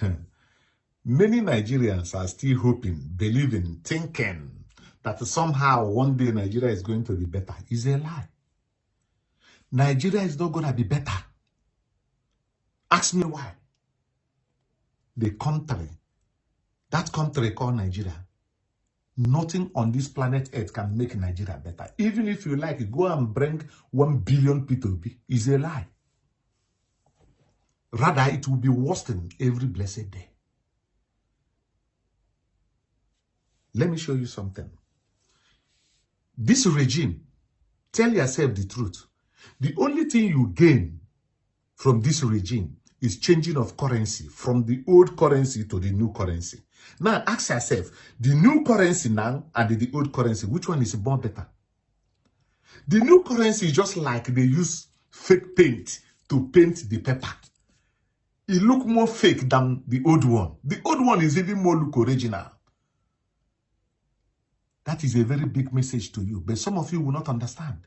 Many Nigerians are still hoping, believing, thinking that somehow one day Nigeria is going to be better. Is a lie. Nigeria is not going to be better. Ask me why. The country, that country called Nigeria, nothing on this planet Earth can make Nigeria better. Even if you like, go and bring one billion P2P. Is a lie. Rather, it will be worse than every blessed day. Let me show you something. This regime, tell yourself the truth. The only thing you gain from this regime is changing of currency from the old currency to the new currency. Now ask yourself, the new currency now and the, the old currency, which one is more better? The new currency is just like they use fake paint to paint the paper. It look more fake than the old one. The old one is even more look original. That is a very big message to you. But some of you will not understand.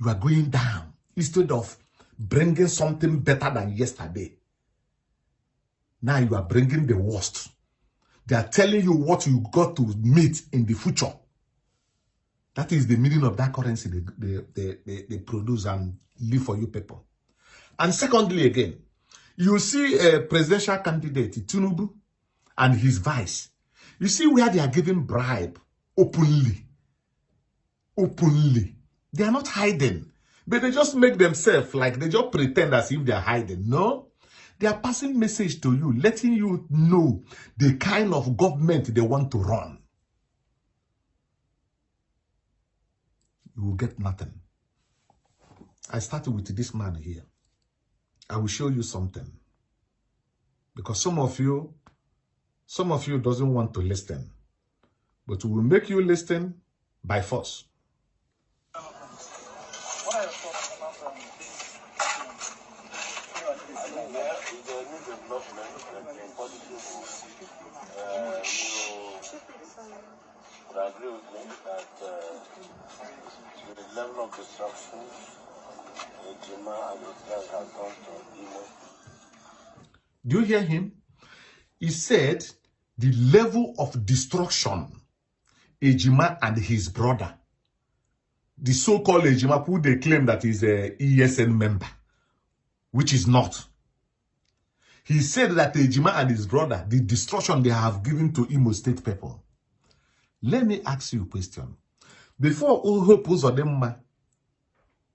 You are going down instead of bringing something better than yesterday. Now you are bringing the worst. They are telling you what you got to meet in the future. That is the meaning of that currency they, they, they, they, they produce and leave for you people. And secondly, again, you see a presidential candidate, Tinubu, and his vice. You see where they are giving bribe openly. Openly. They are not hiding. But they just make themselves like they just pretend as if they are hiding. No. They are passing message to you, letting you know the kind of government they want to run. You will get nothing. I started with this man here. I will show you something. Because some of you, some of you doesn't want to listen. But we will make you listen by force. agree with me that uh, the level of destruction Do you hear him? He said the level of destruction Ejima and his brother, the so-called Ejima who they claim that is a ESN member, which is not. He said that Ejima and his brother, the destruction they have given to Imo state people. Let me ask you a question. Before Uhope Uzodinma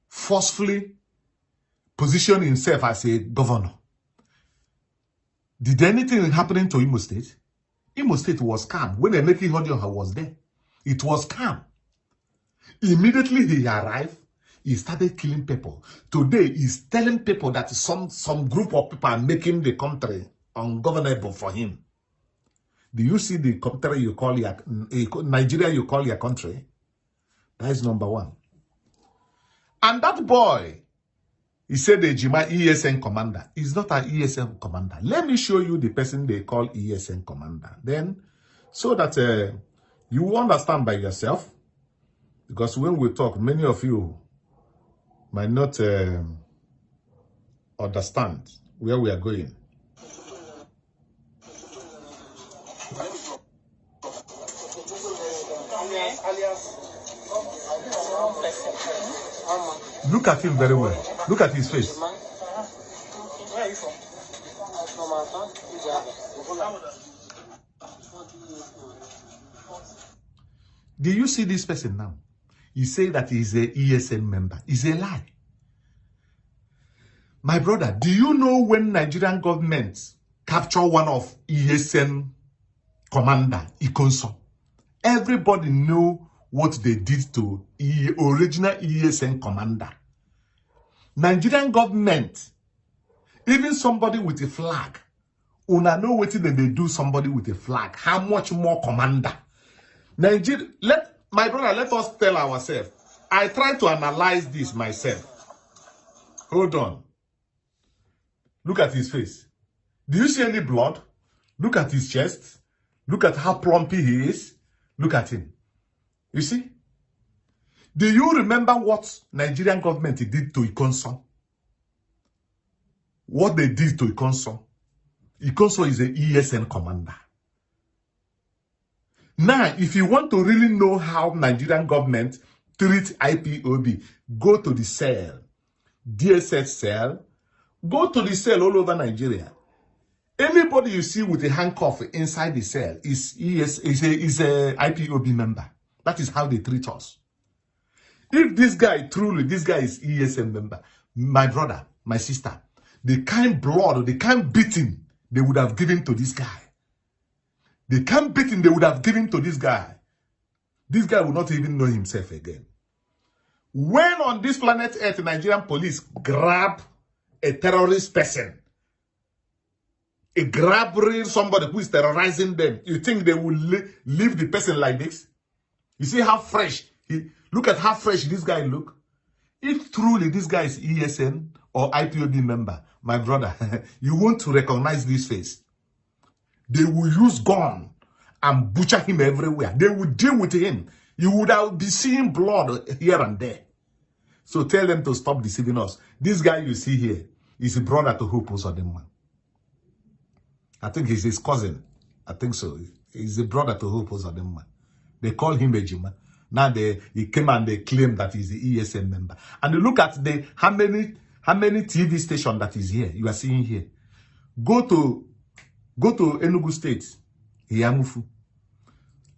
forcefully positioned himself as a governor, did anything happen to Imo State? Imo State was calm. When Emeka Ihedioha was there, it was calm. Immediately he arrived, he started killing people. Today, he's telling people that some, some group of people are making the country ungovernable for him. Do you see the country you call your eh, Nigeria you call your country? That is number one. And that boy, he said the Jima ESN commander. He's not an ESN commander. Let me show you the person they call ESN commander. Then, so that uh, you understand by yourself. Because when we talk, many of you might not uh, understand where we are going. Look at him very well. Look at his face. Do you see this person now? He say that he's a ESN member. It's a lie. My brother, do you know when Nigerian government capture one of ESN commander, Ikonso? Everybody know what they did to the original ESN commander. Nigerian government, even somebody with a flag, una know what they do somebody with a flag. How much more commander? Nigeria, let my brother, let us tell ourselves. I try to analyze this myself. Hold on. Look at his face. Do you see any blood? Look at his chest. Look at how plumpy he is. Look at him. You see? Do you remember what Nigerian government did to Ikonso? What they did to Ikonso? Ikonso is a ESN commander. Now, if you want to really know how Nigerian government treat IPOB, go to the cell, DSS cell, go to the cell all over Nigeria. Anybody you see with a handcuff inside the cell is ES is a is a IPOB member. That is how they treat us. If this guy truly, this guy is ESN member, my brother, my sister, the kind blood, the kind beating they would have given to this guy, the kind beating they would have given to this guy, this guy would not even know himself again. When on this planet Earth, Nigerian police grab a terrorist person, a grab somebody who is terrorizing them, you think they will leave the person like this? You see how fresh he look at how fresh this guy look. If truly this guy is ESN or IPOB member, my brother, you want to recognize this face. They will use gun and butcher him everywhere. They will deal with him. You would have be seeing blood here and there. So tell them to stop deceiving us. This guy you see here is a brother to Hope Uzodinma. I think he's his cousin. I think so. He's a brother to Hope Uzodinma. They call him Ejima. Now they he came and they claim that he's the ESN member. And look at the how many how many TV station that is here. You are seeing here. Go to go to Enugu State, Yamufu.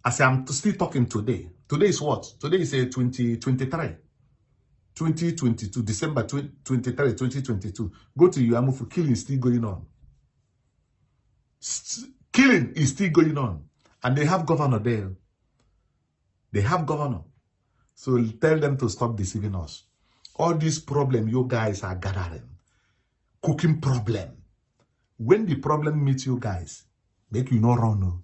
As I'm still talking today. Today is what? Today is a 2023. 2022, December 23, 2022. Go to Yamufu. Killing is still going on. St killing is still going on. And they have governor there. They have governor. So tell them to stop deceiving us. All these problem you guys are gathering. Cooking problem. When the problem meets you guys, make you not run.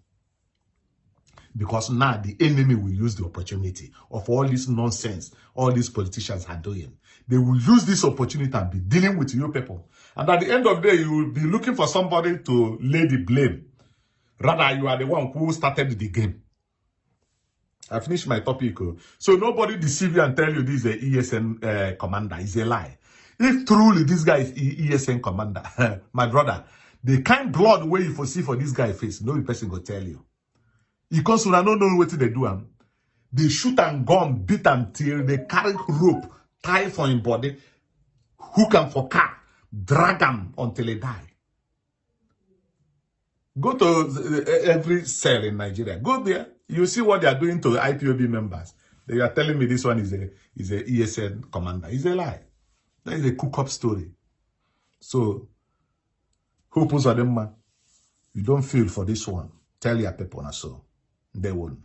Because now the enemy will use the opportunity of all this nonsense all these politicians are doing. They will use this opportunity and be dealing with you people. And at the end of the day, you will be looking for somebody to lay the blame. Rather, you are the one who started the game. I finished my topic. Oh. So nobody deceive you and tell you this is a ESN uh, commander. It's a lie. If truly this guy is ESN commander, my brother, the kind blood way you foresee for this guy face, no person go tell you. Because I don't know what they do. Um, they shoot and gun, beat and till they carry rope, tie for him body, hook him for car, drag him until he die. Go to every cell in Nigeria. Go there. You see what they are doing to IPOB members. They are telling me this one is a is a ESN commander. It's a lie. That is a cook-up story. So, who puts on them, man? You don't feel for this one. Tell your people so. They won't.